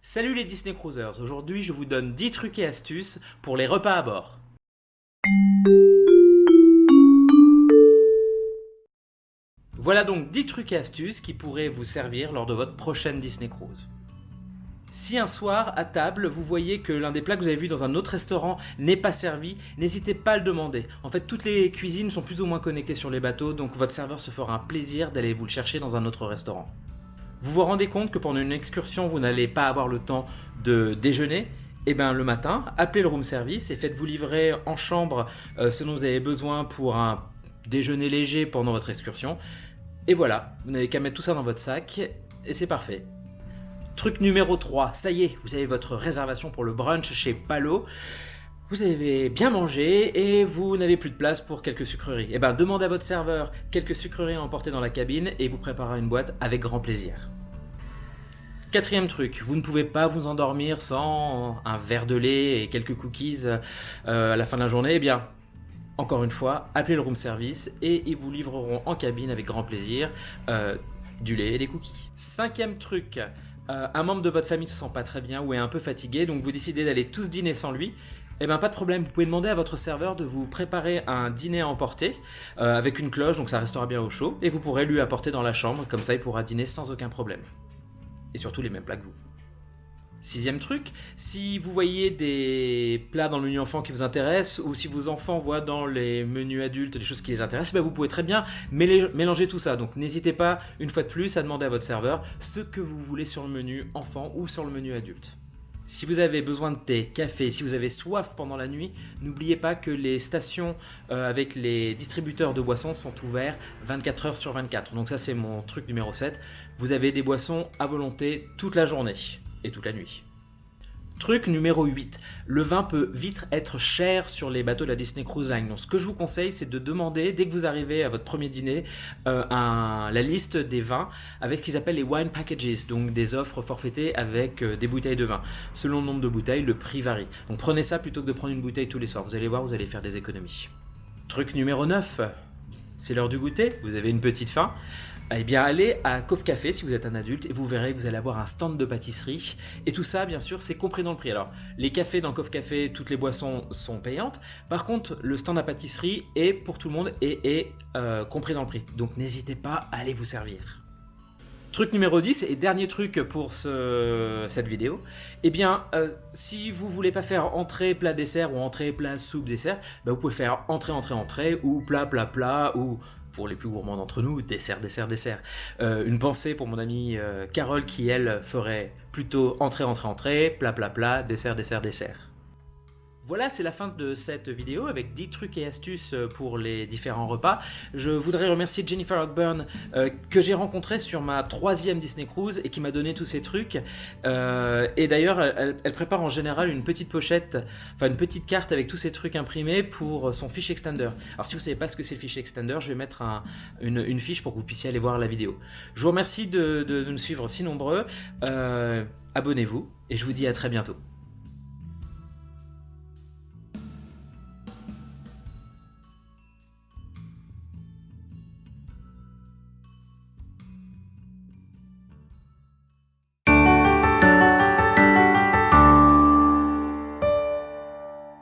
Salut les Disney Cruisers, aujourd'hui je vous donne 10 trucs et astuces pour les repas à bord. Voilà donc 10 trucs et astuces qui pourraient vous servir lors de votre prochaine Disney Cruise. Si un soir, à table, vous voyez que l'un des plats que vous avez vu dans un autre restaurant n'est pas servi, n'hésitez pas à le demander. En fait, toutes les cuisines sont plus ou moins connectées sur les bateaux, donc votre serveur se fera un plaisir d'aller vous le chercher dans un autre restaurant. Vous vous rendez compte que pendant une excursion, vous n'allez pas avoir le temps de déjeuner eh bien le matin, appelez le room service et faites-vous livrer en chambre euh, ce dont vous avez besoin pour un déjeuner léger pendant votre excursion. Et voilà, vous n'avez qu'à mettre tout ça dans votre sac et c'est parfait. Truc numéro 3, ça y est, vous avez votre réservation pour le brunch chez Palo. Vous avez bien mangé et vous n'avez plus de place pour quelques sucreries. Eh bien, demandez à votre serveur quelques sucreries à emporter dans la cabine et vous préparera une boîte avec grand plaisir. Quatrième truc, vous ne pouvez pas vous endormir sans un verre de lait et quelques cookies euh, à la fin de la journée. Eh bien, encore une fois, appelez le room service et ils vous livreront en cabine avec grand plaisir euh, du lait et des cookies. Cinquième truc, euh, un membre de votre famille ne se sent pas très bien ou est un peu fatigué, donc vous décidez d'aller tous dîner sans lui. Eh bien pas de problème, vous pouvez demander à votre serveur de vous préparer un dîner à emporter euh, avec une cloche, donc ça restera bien au chaud, et vous pourrez lui apporter dans la chambre, comme ça il pourra dîner sans aucun problème. Et surtout les mêmes plats que vous. Sixième truc, si vous voyez des plats dans le menu enfant qui vous intéressent, ou si vos enfants voient dans les menus adultes des choses qui les intéressent, ben vous pouvez très bien mélanger tout ça. Donc n'hésitez pas, une fois de plus, à demander à votre serveur ce que vous voulez sur le menu enfant ou sur le menu adulte. Si vous avez besoin de thé, café, si vous avez soif pendant la nuit, n'oubliez pas que les stations euh, avec les distributeurs de boissons sont ouverts 24 heures sur 24. Donc ça c'est mon truc numéro 7. Vous avez des boissons à volonté toute la journée et toute la nuit. Truc numéro 8, le vin peut vite être cher sur les bateaux de la Disney Cruise Line. Donc ce que je vous conseille, c'est de demander, dès que vous arrivez à votre premier dîner, euh, la liste des vins avec ce qu'ils appellent les wine packages, donc des offres forfaitées avec euh, des bouteilles de vin. Selon le nombre de bouteilles, le prix varie. Donc prenez ça plutôt que de prendre une bouteille tous les soirs. Vous allez voir, vous allez faire des économies. Truc numéro 9, c'est l'heure du goûter, vous avez une petite faim. Eh bien, allez à Coff Café si vous êtes un adulte et vous verrez que vous allez avoir un stand de pâtisserie. Et tout ça, bien sûr, c'est compris dans le prix. Alors, les cafés dans Coff Café, toutes les boissons sont payantes. Par contre, le stand à pâtisserie est pour tout le monde et est euh, compris dans le prix. Donc, n'hésitez pas à aller vous servir. Truc numéro 10 et dernier truc pour cette vidéo, eh bien, euh, si vous voulez pas faire entrée, plat, dessert ou entrée, plat, soupe, dessert, bah, vous pouvez faire entrée, entrée, entrée ou plat, plat, plat ou pour les plus gourmands d'entre nous, dessert, dessert, dessert. Euh, une pensée pour mon amie euh, Carole qui, elle, ferait plutôt entrée, entrée, entrée, plat, plat, plat, dessert, dessert, dessert. Voilà, c'est la fin de cette vidéo avec 10 trucs et astuces euh, pour les différents repas. Je voudrais remercier Jennifer Ogburn euh, que j'ai rencontré sur ma troisième Disney Cruise et qui m'a donné tous ces trucs. Euh, et d'ailleurs, elle, prépare en général une petite pochette, enfin une petite carte avec tous ces trucs imprimés pour son fiche extender. Alors si vous ne savez pas ce que c'est le fiche extender, je vais mettre une, fiche pour que vous puissiez aller voir la vidéo. Je vous remercie de nous suivre si nombreux. Abonnez-vous et je vous dis à très bientôt.